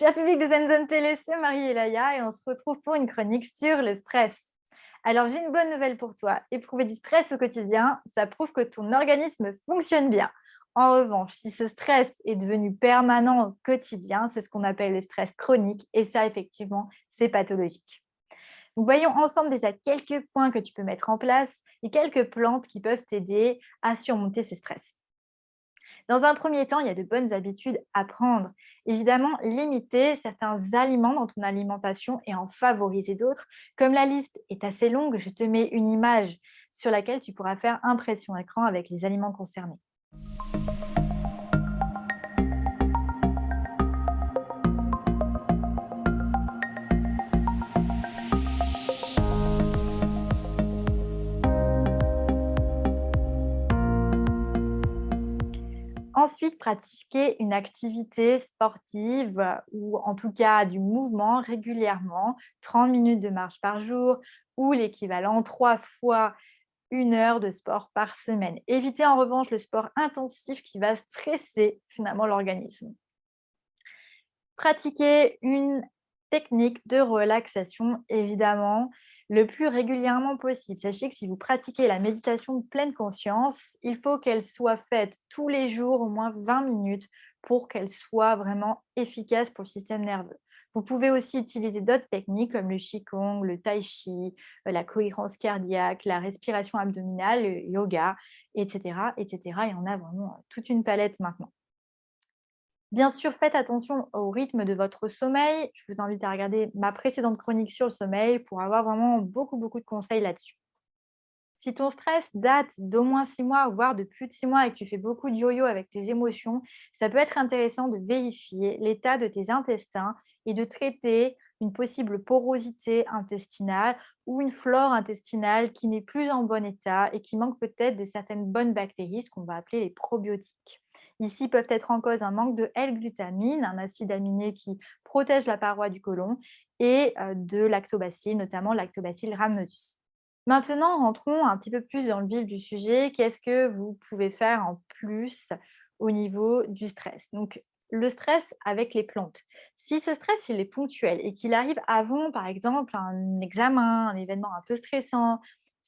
Cher public de Zen Télé, c'est Marie Elaya et on se retrouve pour une chronique sur le stress. Alors j'ai une bonne nouvelle pour toi. Éprouver du stress au quotidien, ça prouve que ton organisme fonctionne bien. En revanche, si ce stress est devenu permanent au quotidien, c'est ce qu'on appelle le stress chronique et ça effectivement, c'est pathologique. Donc, voyons ensemble déjà quelques points que tu peux mettre en place et quelques plantes qui peuvent t'aider à surmonter ce stress. Dans un premier temps, il y a de bonnes habitudes à prendre. Évidemment, limiter certains aliments dans ton alimentation et en favoriser d'autres. Comme la liste est assez longue, je te mets une image sur laquelle tu pourras faire impression écran avec les aliments concernés. Ensuite, pratiquer une activité sportive ou en tout cas du mouvement régulièrement, 30 minutes de marche par jour ou l'équivalent trois fois une heure de sport par semaine. Évitez en revanche le sport intensif qui va stresser finalement l'organisme. Pratiquer une technique de relaxation, évidemment, le plus régulièrement possible. Sachez que si vous pratiquez la méditation de pleine conscience, il faut qu'elle soit faite tous les jours au moins 20 minutes pour qu'elle soit vraiment efficace pour le système nerveux. Vous pouvez aussi utiliser d'autres techniques comme le Qigong, le Tai Chi, euh, la cohérence cardiaque, la respiration abdominale, le yoga, etc. etc. Il en a vraiment toute une palette maintenant. Bien sûr, faites attention au rythme de votre sommeil. Je vous invite à regarder ma précédente chronique sur le sommeil pour avoir vraiment beaucoup, de conseils là-dessus. Si ton stress date d'au moins six mois, voire de plus de six mois et que tu fais beaucoup de yo-yo avec tes émotions, ça peut être intéressant de vérifier l'état de tes intestins et de traiter une possible porosité intestinale ou une flore intestinale qui n'est plus en bon état et qui manque peut-être de certaines bonnes bactéries, ce qu'on va appeler les probiotiques. Ici peuvent être en cause un manque de L-glutamine, un acide aminé qui protège la paroi du côlon, et euh, de lactobacilles, notamment lactobacille rhamnosus. Maintenant, rentrons un petit peu plus dans le vif du sujet. Qu'est-ce que vous pouvez faire en plus au niveau du stress? Donc, le stress avec les plantes. Si ce stress est ponctuel et qu'il arrive avant, par exemple, un examen, un événement un peu stressant,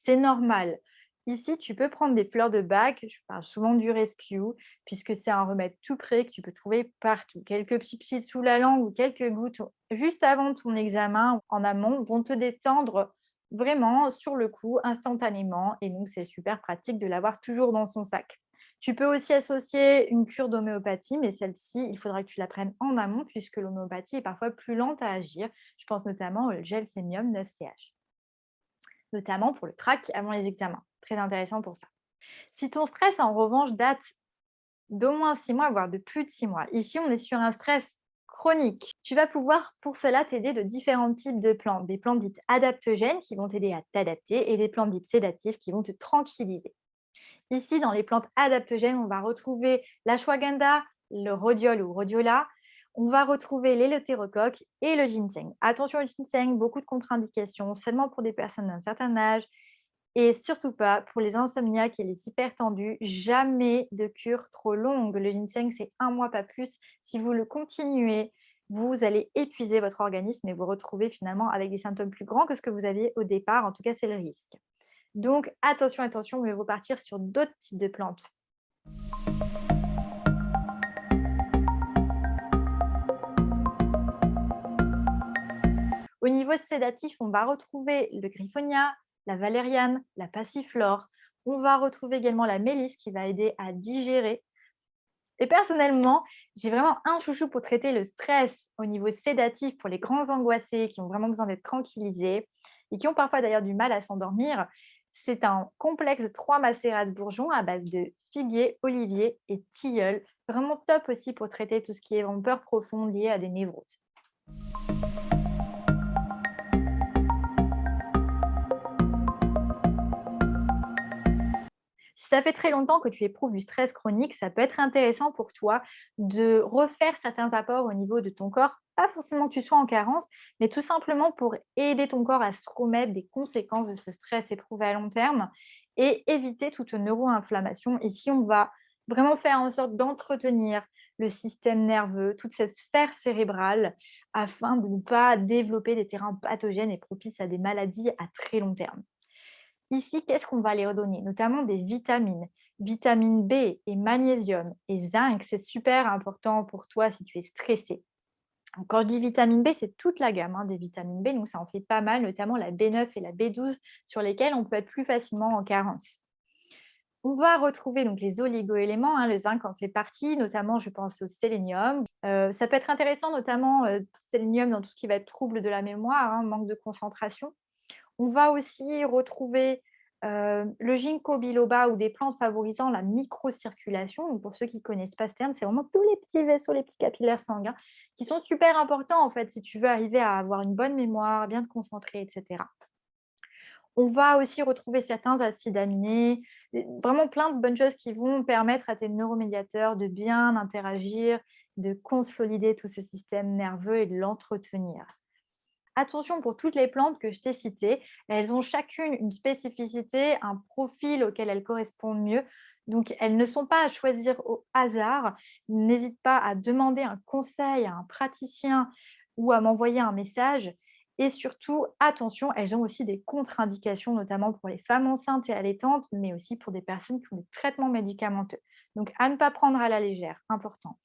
c'est normal. Ici, tu peux prendre des fleurs de bac, je parle souvent du rescue, puisque c'est un remède tout prêt que tu peux trouver partout. Quelques petits plis sous la langue ou quelques gouttes juste avant ton examen en amont vont te détendre vraiment sur le coup, instantanément. Et donc, c'est super pratique de l'avoir toujours dans son sac. Tu peux aussi associer une cure d'homéopathie, mais celle-ci, il faudra que tu la prennes en amont, puisque l'homéopathie est parfois plus lente à agir. Je pense notamment au gel sémium 9CH, notamment pour le trac avant les examens. Très intéressant pour ça. Si ton stress, en revanche, date d'au moins six mois, voire de plus de six mois, ici, on est sur un stress chronique. Tu vas pouvoir pour cela t'aider de différents types de plantes. Des plantes dites adaptogènes qui vont t'aider à t'adapter et des plantes dites sédatives qui vont te tranquilliser. Ici, dans les plantes adaptogènes, on va retrouver l'ashwagandha, le rhodiol ou rhodiola, on va retrouver l'éleutérocoque et le ginseng. Attention au ginseng, beaucoup de contre-indications, seulement pour des personnes d'un certain âge, et surtout pas pour les insomniaques et les hypertendus, jamais de cure trop longue. Le ginseng, c'est un mois, pas plus. Si vous le continuez, vous allez épuiser votre organisme et vous retrouver finalement avec des symptômes plus grands que ce que vous aviez au départ. En tout cas, c'est le risque. Donc, attention, attention, vous vous partir sur d'autres types de plantes. Au niveau sédatif, on va retrouver le griffonia, la valériane, la passiflore. On va retrouver également la mélisse qui va aider à digérer. Et personnellement, j'ai vraiment un chouchou pour traiter le stress au niveau sédatif pour les grands angoissés qui ont vraiment besoin d'être tranquillisés et qui ont parfois d'ailleurs du mal à s'endormir. C'est un complexe de trois macérats de bourgeons à base de figuier, olivier et tilleul. Vraiment top aussi pour traiter tout ce qui est en peur profonde liée à des névroses. Ça fait très longtemps que tu éprouves du stress chronique, ça peut être intéressant pour toi de refaire certains apports au niveau de ton corps. Pas forcément que tu sois en carence, mais tout simplement pour aider ton corps à se remettre des conséquences de ce stress éprouvé à long terme et éviter toute neuroinflammation. Ici, on va vraiment faire en sorte d'entretenir le système nerveux, toute cette sphère cérébrale, afin de ne pas développer des terrains pathogènes et propices à des maladies à très long terme. Ici, qu'est-ce qu'on va les redonner? Notamment des vitamines. Vitamine B et magnésium et zinc, c'est super important pour toi si tu es stressé. Quand je dis vitamine B, c'est toute la gamme hein, des vitamines B, donc ça en fait pas mal, notamment la B9 et la B12, sur lesquelles on peut être plus facilement en carence. On va retrouver donc les oligoéléments, hein, le zinc en fait partie, notamment je pense au sélénium. Euh, ça peut être intéressant, notamment euh, sélénium dans tout ce qui va être trouble de la mémoire, hein, manque de concentration. On va aussi retrouver euh, le ginkgo biloba ou des plantes favorisant la microcirculation. pour ceux qui ne connaissent pas ce terme, c'est vraiment tous les petits vaisseaux, les petits capillaires sanguins qui sont super importants en fait si tu veux arriver à avoir une bonne mémoire, bien te concentrer, etc. On va aussi retrouver certains acides aminés, vraiment plein de bonnes choses qui vont permettre à tes neuromédiateurs de bien interagir, de consolider tout ce système nerveux et de l'entretenir. Attention pour toutes les plantes que je t'ai citées, elles ont chacune une spécificité, un profil auquel elles correspondent mieux. Donc, elles ne sont pas à choisir au hasard. N'hésite pas à demander un conseil à un praticien ou à m'envoyer un message. Et surtout, attention, elles ont aussi des contre-indications, notamment pour les femmes enceintes et allaitantes, mais aussi pour des personnes qui ont des traitements médicamenteux. Donc, à ne pas prendre à la légère, important.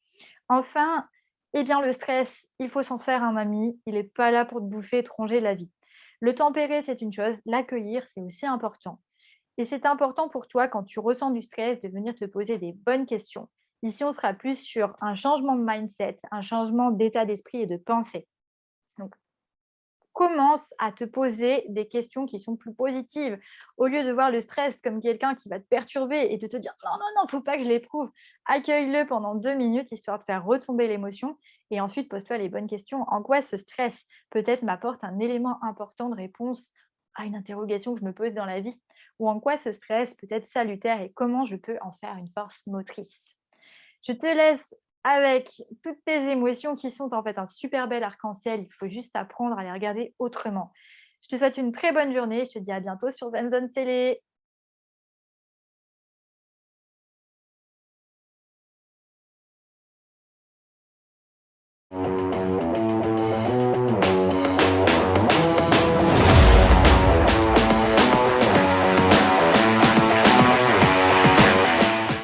Enfin, eh bien, le stress, il faut s'en faire un ami. Il n'est pas là pour te bouffer te ronger la vie. Le tempérer, c'est une chose. L'accueillir, c'est aussi important. Et c'est important pour toi, quand tu ressens du stress, de venir te poser des bonnes questions. Ici, on sera plus sur un changement de mindset, un changement d'état d'esprit et de pensée. Commence à te poser des questions qui sont plus positives. Au lieu de voir le stress comme quelqu'un qui va te perturber et de te dire « non, non, non, il ne faut pas que je l'éprouve », accueille-le pendant deux minutes, histoire de faire retomber l'émotion. Et ensuite, pose-toi les bonnes questions. En quoi ce stress peut-être m'apporte un élément important de réponse à une interrogation que je me pose dans la vie? Ou en quoi ce stress peut être salutaire et comment je peux en faire une force motrice? Je te laisse avec toutes tes émotions qui sont en fait un super bel arc-en-ciel. Il faut juste apprendre à les regarder autrement. Je te souhaite une très bonne journée. Je te dis à bientôt sur Zenzone Télé.